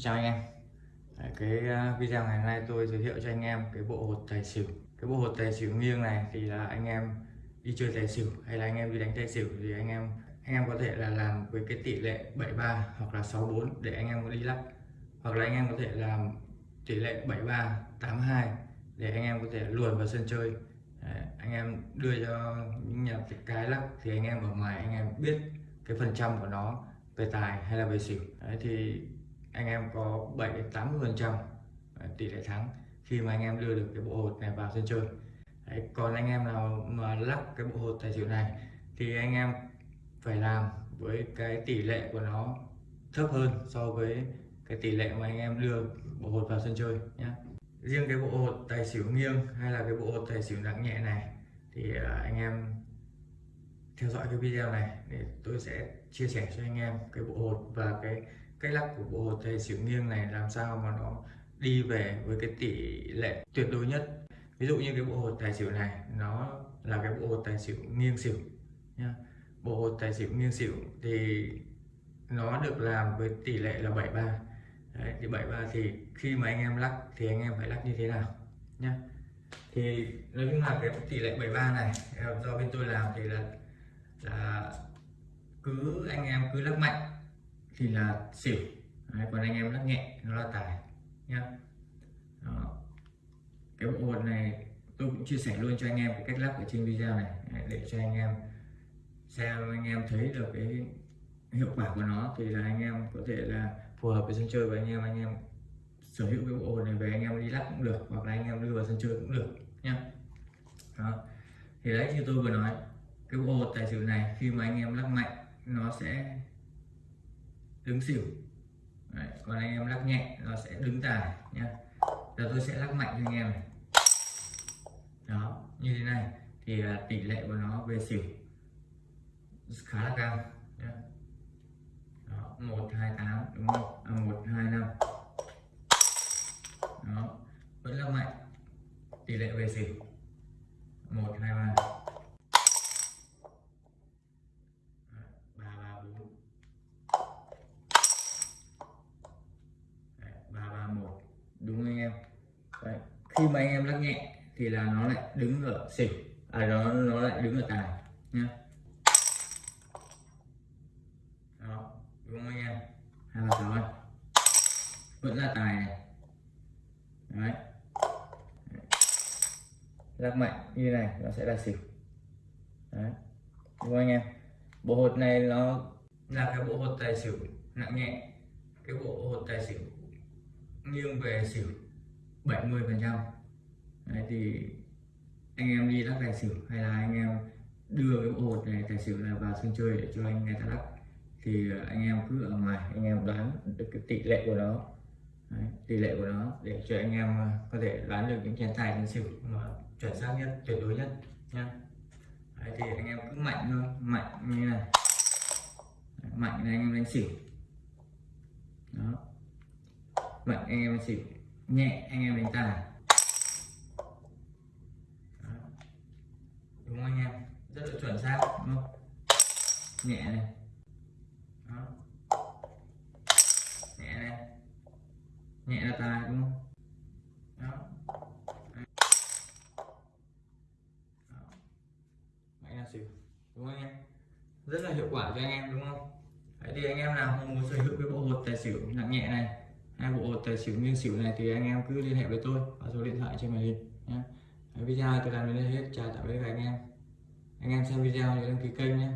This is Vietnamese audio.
Xin chào anh em cái video ngày hôm nay tôi giới thiệu cho anh em cái bộ hột tài xỉu cái bộ hột tài xỉu nghiêng này thì là anh em đi chơi tài xỉu hay là anh em đi đánh tài xỉu thì anh em anh em có thể là làm với cái tỷ lệ 73 hoặc là 64 để anh em có đi lắc hoặc là anh em có thể làm tỷ lệ 73 82 để anh em có thể luồn vào sân chơi Đấy, anh em đưa cho những nhà cái lắc thì anh em ở ngoài anh em biết cái phần trăm của nó về tài hay là về xỉu Đấy, thì anh em có 7 đến 80 phần trăm à, tỷ lệ thắng khi mà anh em đưa được cái bộ hột này vào sân chơi. Đấy, còn anh em nào mà lắp cái bộ hột tài xỉu này thì anh em phải làm với cái tỷ lệ của nó thấp hơn so với cái tỷ lệ mà anh em đưa bộ hột vào sân chơi nhé riêng cái bộ hột tài xỉu nghiêng hay là cái bộ hột tài xỉu nặng nhẹ này thì à, anh em theo dõi cái video này để tôi sẽ chia sẻ cho anh em cái bộ hột và cái cách lắc của bộ hột tài xỉu nghiêng này làm sao mà nó đi về với cái tỷ lệ tuyệt đối nhất? Ví dụ như cái bộ hột tài xỉu này nó là cái bộ hột tài xỉu nghiêng xỉu nha bộ hột tài xỉu nghiêng xỉu thì nó được làm với tỷ lệ là 73 Đấy, thì 73 thì khi mà anh em lắc thì anh em phải lắc như thế nào nhá? Thì nói chung là cái tỷ lệ 73 này do bên tôi làm thì là là cứ anh em cứ lắc mạnh thì là xỉu. Đấy, còn anh em lắc nhẹ nó là tài nhá. Đó. cái bộ hột này tôi cũng chia sẻ luôn cho anh em cái cách lắc ở trên video này để cho anh em xem anh em thấy được cái hiệu quả của nó thì là anh em có thể là phù hợp với sân chơi và anh em anh em sở hữu cái bộ hột này về anh em đi lắc cũng được hoặc là anh em đưa vào sân chơi cũng được nhá. Đó. Thì đấy như tôi vừa nói cái bộ hột tài xỉu này khi mà anh em lắc mạnh nó sẽ đứng xỉu. Đấy, còn anh em lắc nhẹ nó sẽ đứng tài nhá. Giờ tôi sẽ lắc mạnh cho anh em này. Đó như thế này. Thì là tỷ lệ của nó về xỉu khá là cao nhá. Đó, 128 đúng không? À, 125 đó vẫn lắc mạnh. Tỷ lệ về xỉu. 123 ba ba bốn ba ba một đúng không anh em Đấy khi mà anh em lắc nhẹ thì là nó lại đứng ở xỉu. À nó nó lại đứng ở tài, nhá. Đó, đúng không anh em? Hai ba sáu vẫn là tài này. Đấy. Lắc mạnh như này, nó sẽ là xỉu. Đấy. Đúng không anh em? Bộ hột này nó là cái bộ hột tài xỉu nặng nhẹ. Cái bộ hột tài xỉu nghiêng về xỉu. 70 phần trăm. Thì anh em đi lắc tài xỉu hay là anh em đưa cái bộ hột này tài xỉu này vào sân chơi để cho anh người ta lắc thì anh em cứ ở ngoài anh em đoán được cái tỷ lệ của nó. Đấy, tỷ lệ của nó để cho anh em có thể đoán được những chén tài chén xỉu. Mà chuẩn xác nhất tuyệt đối nhất nha Đấy, thì anh em cứ mạnh thôi mạnh như này. Đấy, mạnh là anh em đánh xỉu. Đó. Mạnh anh em đánh xỉu nhẹ, anh em đánh tài. Đúng không anh em? Rất là chuẩn xác, đúng không? Nhẹ này. Đó. Nhẹ này. Nhẹ là tài, đúng không? Đó. Mạnh là xỉu, đúng không anh em? Rất là hiệu quả cho anh em, đúng không? Đấy thì anh em nào muốn sở hữu cái bộ hột tài xỉu nặng nhẹ này hai bộ tài xỉu nghiêng xỉu này thì anh em cứ liên hệ với tôi qua số điện thoại trên màn hình nhé video tôi làm đến đây hết. Chào tạm biệt các anh em. Anh em xem video nhớ đăng ký kênh nhé